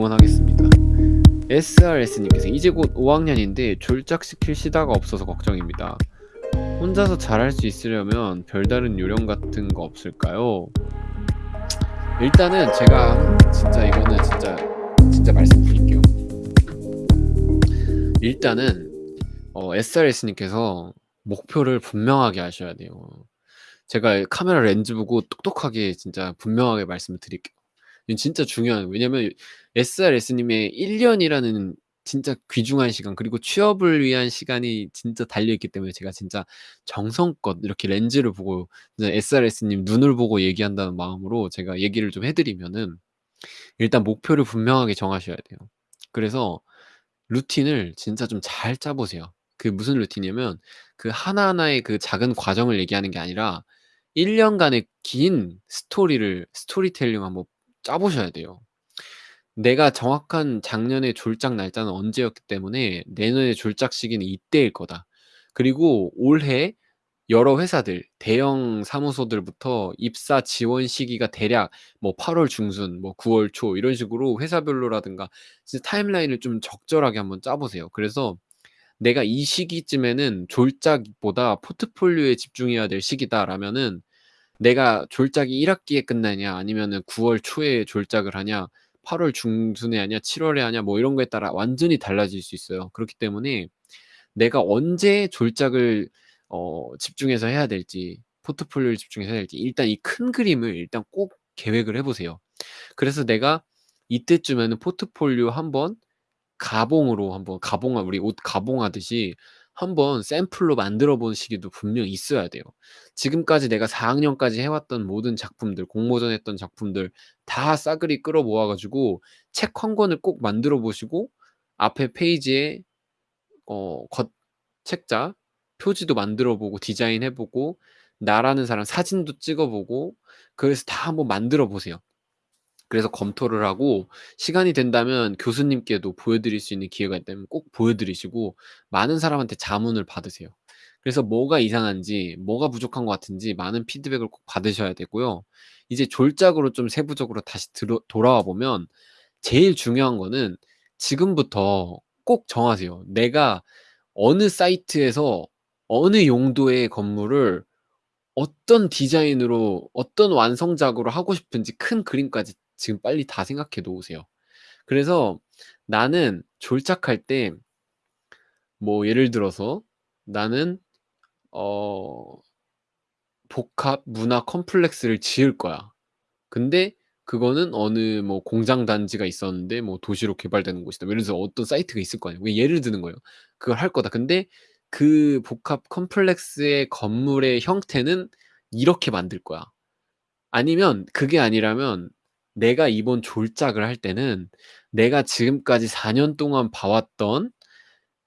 응원하겠습니다. SRS님께서 이제 곧 5학년인데 졸작시킬 시다가 없어서 걱정입니다. 혼자서 잘할 수 있으려면 별다른 요령 같은 거 없을까요? 일단은 제가 진짜 이거는 진짜 진짜 말씀드릴게요. 일단은 어, SRS님께서 목표를 분명하게 하셔야 돼요. 제가 카메라 렌즈 보고 똑똑하게 진짜 분명하게 말씀을 드릴게요. 진짜 중요한 왜냐면 SRS님의 1년이라는 진짜 귀중한 시간 그리고 취업을 위한 시간이 진짜 달려 있기 때문에 제가 진짜 정성껏 이렇게 렌즈를 보고 SRS님 눈을 보고 얘기한다는 마음으로 제가 얘기를 좀 해 드리면은 일단 목표를 분명하게 정하셔야 돼요. 그래서 루틴을 진짜 좀 잘 짜 보세요. 그게 무슨 루틴이냐면 그 하나하나의 그 작은 과정을 얘기하는 게 아니라 1 년간의 긴 스토리를 스토리텔링 한번 짜 보셔야 돼요. 내가 정확한 작년의 졸작 날짜는 언제였기 때문에 내년의 졸작 시기는 이때일 거다. 그리고 올해 여러 회사들 대형 사무소들부터 입사 지원 시기가 대략 뭐 8월 중순 뭐 9월 초 이런 식으로 회사별로라든가 진짜 타임라인을 좀 적절하게 한번 짜 보세요. 그래서 내가 이 시기쯤에는 졸작보다 포트폴리오에 집중해야 될 시기다라면은 내가 졸작이 1 학기에 끝나냐 아니면은 9월 초에 졸작을 하냐 8월 중순에 하냐 7 월에 하냐 뭐 이런 거에 따라 완전히 달라질 수 있어요. 그렇기 때문에 내가 언제 졸작을 어 집중해서 해야 될지 포트폴리오를 집중해서 해야 될지 일단 이 큰 그림을 일단 꼭 계획을 해 보세요. 그래서 내가 이때쯤에는 포트폴리오 한번 가봉으로 한번 가봉하 우리 옷 가봉하듯이 한번 샘플로 만들어 본 시기도 분명히 있어야 돼요. 지금까지 내가 4 학년까지 해 왔던 모든 작품들 공모전 했던 작품들 다 싸그리 끌어 모아 가지고 책 한 권을 꼭 만들어 보시고 앞에 페이지에 어 겉 책자 표지도 만들어 보고 디자인해 보고 나라는 사람 사진도 찍어 보고 그래서 다 한번 만들어 보세요. 그래서 검토를 하고 시간이 된다면 교수님께도 보여드릴 수 있는 기회가 있다면 꼭 보여드리시고 많은 사람한테 자문을 받으세요. 그래서 뭐가 이상한지 뭐가 부족한 것 같은지 많은 피드백을 꼭 받으셔야 되고요. 이제 졸작으로 좀 세부적으로 다시 들어 돌아와 보면 제일 중요한 거는 지금부터 꼭 정하세요. 내가 어느 사이트에서 어느 용도의 건물을 어떤 디자인으로 어떤 완성작으로 하고 싶은지 큰 그림까지 지금 빨리 다 생각해 놓으세요. 그래서 나는 졸작할 때 뭐 예를 들어서 나는 어 복합 문화 컴플렉스를 지을 거야. 근데 그거는 어느 뭐 공장 단지가 있었는데 뭐 도시로 개발되는 곳이다. 뭐 예를 들어서 어떤 사이트가 있을 거 아니에요. 예를 드는 거예요. 그걸 할 거다. 근데 그 복합 컴플렉스의 건물의 형태는 이렇게 만들 거야. 아니면 그게 아니라면 내가 이번 졸작을 할 때는 내가 지금까지 4년 동안 봐 왔던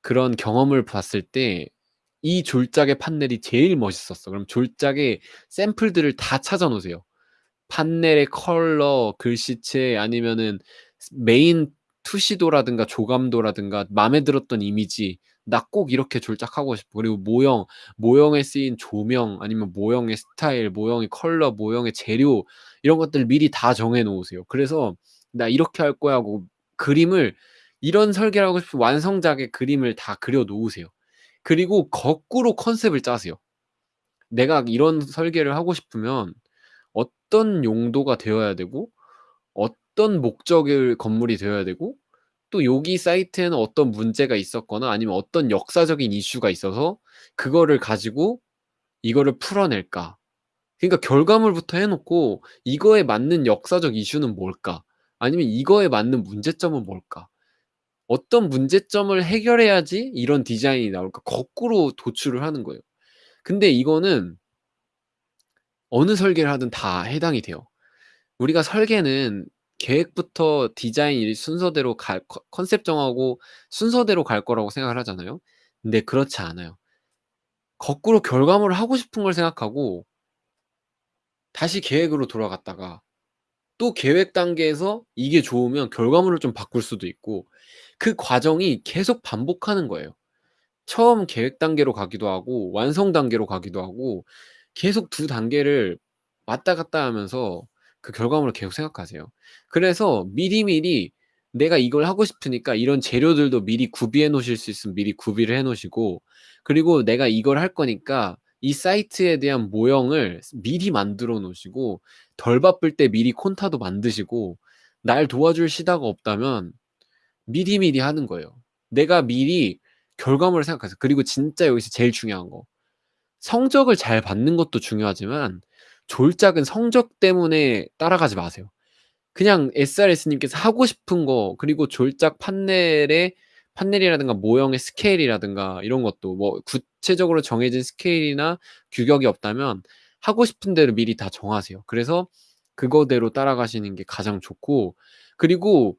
그런 경험을 봤을 때 이 졸작의 판넬이 제일 멋있었어. 그럼 졸작의 샘플들을 다 찾아 놓으세요. 판넬의 컬러, 글씨체 아니면은 메인 투시도라든가 조감도라든가 맘에 들었던 이미지 ' 나 꼭 이렇게 졸작하고 싶어.' 그리고 모형, 모형에 쓰인 조명 아니면 모형의 스타일, 모형의 컬러, 모형의 재료 이런 것들을 미리 다 정해 놓으세요. 그래서 '나 이렇게 할 거야.' 하고 그림을 이런 설계를 하고 싶으면 완성작의 그림을 다 그려 놓으세요. 그리고 거꾸로 컨셉을 짜세요. 내가 이런 설계를 하고 싶으면 어떤 용도가 되어야 되고 어떤 목적의 건물이 되어야 되고 또 여기 사이트에는 어떤 문제가 있었거나 아니면 어떤 역사적인 이슈가 있어서 그거를 가지고 이거를 풀어낼까. 그러니까 결과물부터 해 놓고 이거에 맞는 역사적 이슈는 뭘까? 아니면 이거에 맞는 문제점은 뭘까? 어떤 문제점을 해결해야지 이런 디자인이 나올까? 거꾸로 도출을 하는 거예요. 근데 이거는 어느 설계를 하든 다 해당이 돼요. 우리가 설계는 계획부터 디자인 이 순서대로 갈컨 컨셉 정하고 순서대로 갈 거라고 생각을 하잖아요. 근데 그렇지 않아요. 거꾸로 결과물을 하고 싶은 걸 생각하고 다시 계획으로 돌아갔다가 또 계획 단계에서 이게 좋으면 결과물을 좀 바꿀 수도 있고 그 과정이 계속 반복하는 거예요. 처음 계획 단계로 가기도 하고 완성 단계로 가기도 하고 계속 두 단계를 왔다 갔다 하면서 그 결과물을 계속 생각하세요. 그래서 미리미리 내가 이걸 하고 싶으니까 이런 재료들도 미리 구비해 놓으실 수 있으면 미리 구비를 해 놓으시고 그리고 내가 이걸 할 거니까 이 사이트에 대한 모형을 미리 만들어 놓으시고 덜 바쁠 때 미리 콘타도 만드시고 날 도와줄 시다가 없다면 미리미리 하는 거예요. 내가 미리 결과물을 생각하세요. 그리고 진짜 여기서 제일 중요한 거 성적을 잘 받는 것도 중요하지만 졸작은 성적 때문에 따라가지 마세요. 그냥 SRS님께서 하고 싶은 거 그리고 졸작 판넬의 판넬이라든가 모형의 스케일이라든가 이런 것도 뭐 구체적으로 정해진 스케일이나 규격이 없다면 하고 싶은 대로 미리 다 정하세요. 그래서 그거대로 따라가시는 게 가장 좋고 그리고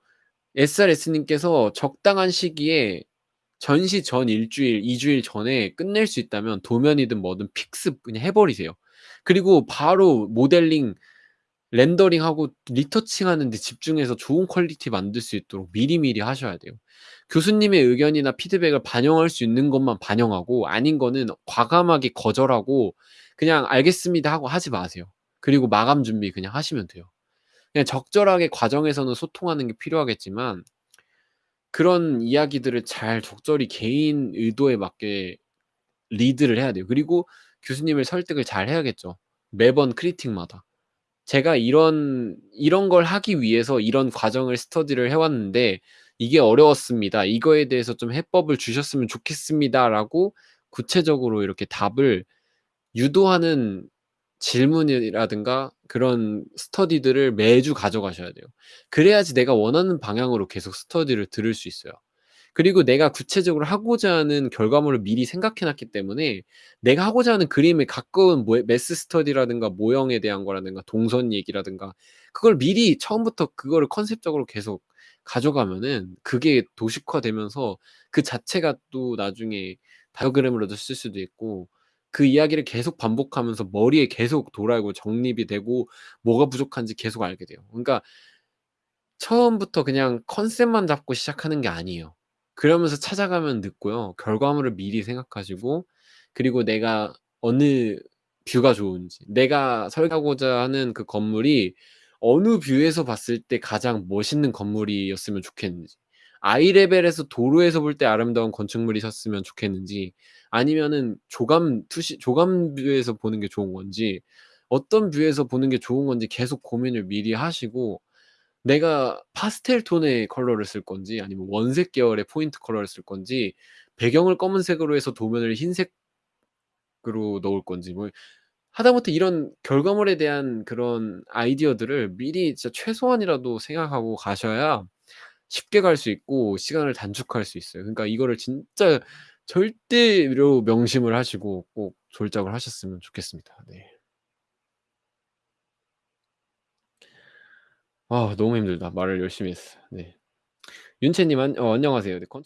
SRS님께서 적당한 시기에 전시 전1 주일, 2 주일 전에 끝낼 수 있다면 도면이든 뭐든 필습 그냥 해 버리세요. 그리고 바로 모델링 렌더링하고 retouching하는 데 집중해서 좋은 quality 만들 수 있도록 미리미리 하셔야 돼요. 교수님의 의견이나 피드백을 반영할 수 있는 것만 반영하고 아닌 거는 과감하게 거절하고 그냥 "알겠습니다." 하고 하지 마세요. 그리고 마감 준비 그냥 하시면 돼요. 그냥 적절하게 과정에서는 소통하는 게 필요하겠지만 그런 이야기들을 잘 적절히 개인 의도에 맞게 리드를 해야 돼요. 그리고 교수님을 설득을 잘 해야겠죠. 매번 크리틱마다. "제가 이런 이런 걸 하기 위해서 이런 과정을 스터디를 해 왔는데 이게 어려웠습니다. 이거에 대해서 좀 해법을 주셨으면 좋겠습니다."라고 구체적으로 이렇게 답을 유도하는 질문이라든가 그런 스터디들을 매주 가져가셔야 돼요. 그래야지 내가 원하는 방향으로 계속 스터디를 들을 수 있어요. 그리고 내가 구체적으로 하고자 하는 결과물을 미리 생각해 놨기 때문에 내가 하고자 하는 그림에 가까운 뭐 매스 스터디라든가 모형에 대한 거라든가 동선 얘기라든가 그걸 미리 처음부터 그거를 컨셉적으로 계속 가져가면은 그게 도식화되면서 그 자체가 또 나중에 다이어그램으로도 쓸 수도 있고 그 이야기를 계속 반복하면서 머리에 계속 돌아오고 정립이 되고 뭐가 부족한지 계속 알게 돼요. 그러니까 처음부터 그냥 컨셉만 잡고 시작하는 게 아니에요. 그러면서 찾아가면 늦고요. 결과물을 미리 생각하시고 그리고 내가 어느 view가 좋은지 내가 설계하고자 하는 그 건물이 어느 view에서 봤을 때 가장 멋있는 건물이었으면 좋겠는지 eye level에서 도로에서 볼 때 아름다운 건축물이셨으면 좋겠는지 아니면은 조감 투시 조감 view에서 보는 게 좋은 건지 어떤 view에서 보는 게 좋은 건지 계속 고민을 미리 하시고 내가 파스텔 톤의 컬러를 쓸 건지 아니면 원색 계열의 포인트 컬러를 쓸 건지 배경을 검은색으로 해서 도면을 흰색으로 넣을 건지 뭐 하다못해 이런 결과물에 대한 그런 아이디어들을 미리 진짜 최소한이라도 생각하고 가셔야 쉽게 갈 수 있고 시간을 단축할 수 있어요. 그러니까 이거를 진짜 절대로 명심을 하시고 꼭 졸작을 하셨으면 좋겠습니다. 네. 아 너무 힘들다. 말을 열심히 했어. 네. 윤채님 안 어 안녕하세요. 네건